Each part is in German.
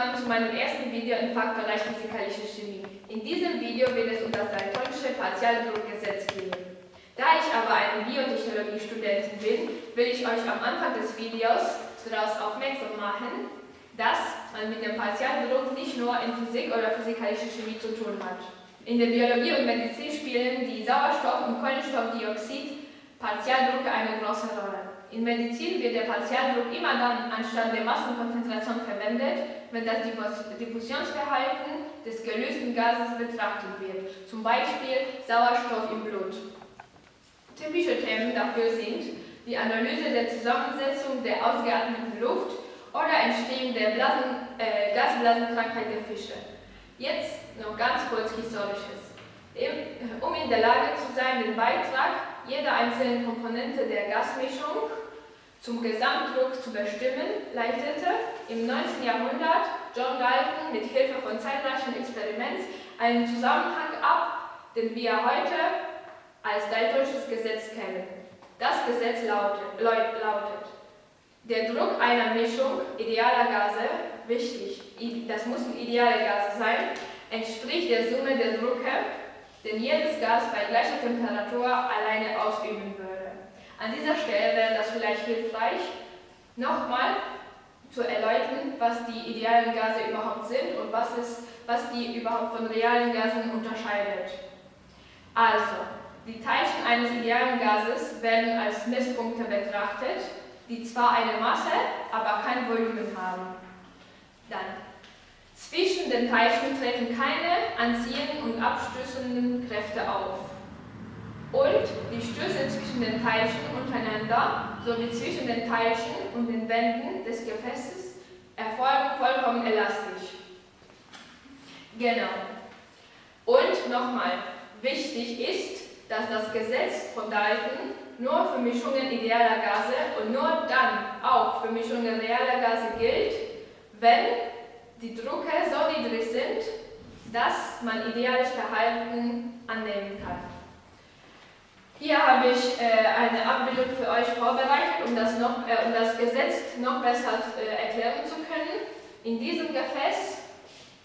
willkommen zu meinem ersten Video im Fachbereich Physikalische Chemie. In diesem Video wird es um das Daltonische Partialdruckgesetz gehen. Da ich aber eine Biotechnologie-Studentin bin, will ich euch am Anfang des Videos daraus aufmerksam machen, dass man mit dem Partialdruck nicht nur in Physik oder Physikalische Chemie zu tun hat. In der Biologie und Medizin spielen die Sauerstoff- und Kohlenstoffdioxid Partialdrucke eine große Rolle. In Medizin wird der Partialdruck immer dann anstatt der Massenkonzentration verwendet, wenn das Diffusionsverhalten des gelösten Gases betrachtet wird, zum Beispiel Sauerstoff im Blut. Typische Themen dafür sind die Analyse der Zusammensetzung der ausgeatmeten Luft oder Entstehung der Blasen, äh, Gasblasenkrankheit der Fische. Jetzt noch ganz kurz Historisches. Um in der Lage zu sein, den Beitrag jeder einzelnen Komponente der Gasmischung zum Gesamtdruck zu bestimmen, leitete im 19. Jahrhundert John Dalton mit Hilfe von zahlreichen Experimenten einen Zusammenhang ab, den wir heute als Daltonisches Gesetz kennen. Das Gesetz lautet, lautet, der Druck einer Mischung idealer Gase, wichtig, das müssen ideale Gase sein, entspricht der Summe der Drucke, den jedes Gas bei gleicher Temperatur alleine ausüben würde. An dieser Stelle wäre das vielleicht hilfreich, nochmal zu erläutern, was die idealen Gase überhaupt sind und was, ist, was die überhaupt von realen Gasen unterscheidet. Also, die Teilchen eines idealen Gases werden als Messpunkte betrachtet, die zwar eine Masse, aber kein Volumen haben. Dann, zwischen den Teilchen treten keine anziehenden und abstößenden Kräfte auf und die Stöße zwischen den Teilchen untereinander sowie zwischen den Teilchen und den Wänden des Gefäßes erfolgen vollkommen elastisch. Genau. Und nochmal, wichtig ist, dass das Gesetz von Dalton nur für Mischungen idealer Gase und nur dann auch für Mischungen realer Gase gilt, wenn die Drucke so niedrig sind, dass man ideales Verhalten annehmen kann. Hier habe ich äh, eine Abbildung für euch vorbereitet, um das, noch, äh, um das Gesetz noch besser äh, erklären zu können. In diesem Gefäß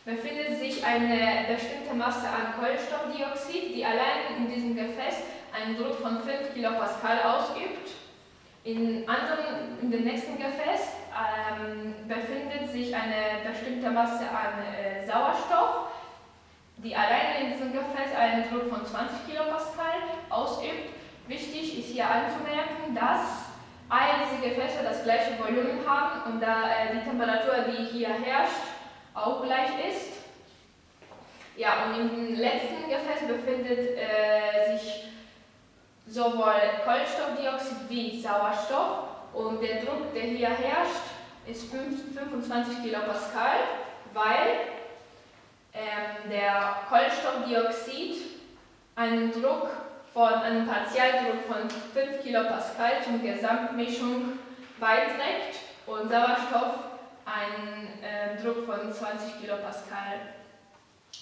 befindet sich eine bestimmte Masse an Kohlenstoffdioxid, die allein in diesem Gefäß einen Druck von 5 kPa ausübt. In, anderen, in dem nächsten Gefäß ähm, befindet sich eine bestimmte Masse an äh, Sauerstoff, die alleine in diesem Gefäß einen Druck von 20 Kilopascal ausübt. Wichtig ist hier anzumerken, dass all diese Gefäße das gleiche Volumen haben und da äh, die Temperatur, die hier herrscht, auch gleich ist. Ja, und im letzten Gefäß befindet äh, sich sowohl Kohlenstoffdioxid wie Sauerstoff und der Druck, der hier herrscht, ist 25 Kilopascal, weil ähm, der Kohlenstoffdioxid einen Druck von einem Partialdruck von 5 kilopascal zum Gesamtmischung beiträgt und Sauerstoff einen äh, Druck von 20 kilopascal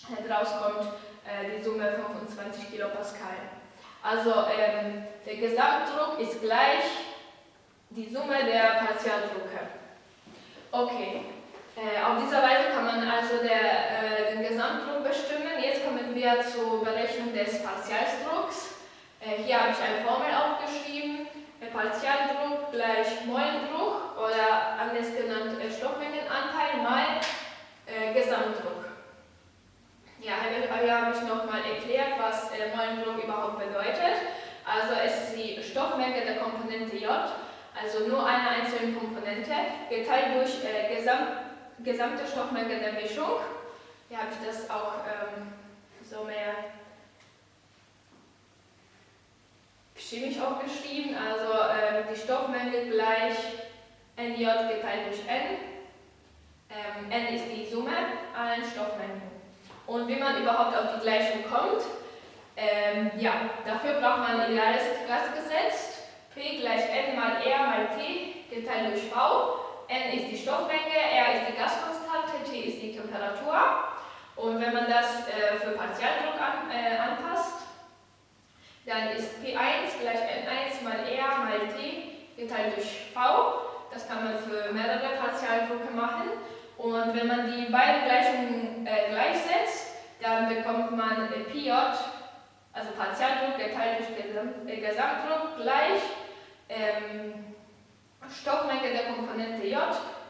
heraus kommt äh, die Summe 25 kilopascal. Also ähm, der Gesamtdruck ist gleich die Summe der Partialdrucke. Okay, äh, auf diese Weise kann man also der, äh, den Gesamtdruck bestimmen. Jetzt kommen wir zur Berechnung des Partialdrucks. Äh, hier habe ich eine Formel aufgeschrieben. Partialdruck gleich Mollendruck oder anders genannt äh, Stoffmengenanteil mal äh, Gesamtdruck. Ja, hier habe ich nochmal erklärt, was äh, Mollendruck überhaupt bedeutet. Also es ist die Stoffmenge der Komponente J, also nur eine einzelne Komponente, geteilt durch äh, Gesamt gesamte Stoffmenge der Mischung. Hier habe ich das auch ähm, so mehr chemisch aufgeschrieben. Also ähm, die Stoffmenge gleich NJ geteilt durch N. Ähm, N ist die Summe allen Stoffmengen. Und wie man überhaupt auf die Gleichung kommt, ähm, ja, dafür braucht man ein ideales Gasgesetz. P gleich N mal R mal T geteilt durch V. N ist die Stoffmenge, R ist die Gaskonstante, T ist die Temperatur. Und wenn man das äh, für Partialdruck an, äh, anpasst, dann ist P1 gleich N1 mal R mal T geteilt durch V. Das kann man für mehrere Partialdrucke machen. Und wenn man die beiden Gleichungen äh, gleichsetzt, dann bekommt man äh, PJ, also Partialdruck geteilt durch äh, Gesamtdruck, gleich ähm, Stoffmenge der Komponente J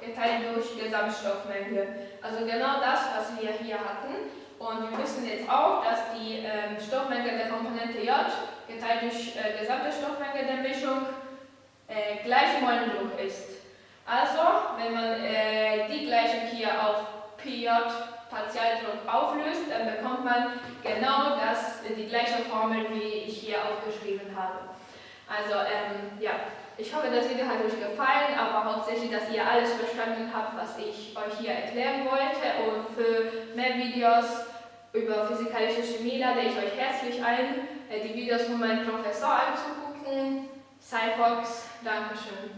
geteilt durch Gesamtstoffmenge. Also genau das, was wir hier hatten. Und wir wissen jetzt auch, dass die ähm, Stoffmenge der Komponente J geteilt durch äh, gesamte Stoffmenge der Mischung äh, gleich Mollendruck ist. Also, wenn man äh, die Gleichung hier auf PJ Partialdruck auflöst, dann bekommt man genau das, die gleiche Formel, wie ich hier aufgeschrieben habe. Also, ähm, ja, ich hoffe, das Video hat euch gefallen, aber hauptsächlich, dass ihr alles verstanden habt, was ich euch hier erklären wollte. Und für mehr Videos über physikalische Chemie lade ich euch herzlich ein, äh, die Videos von meinem Professor anzugucken. Cyfox, Dankeschön.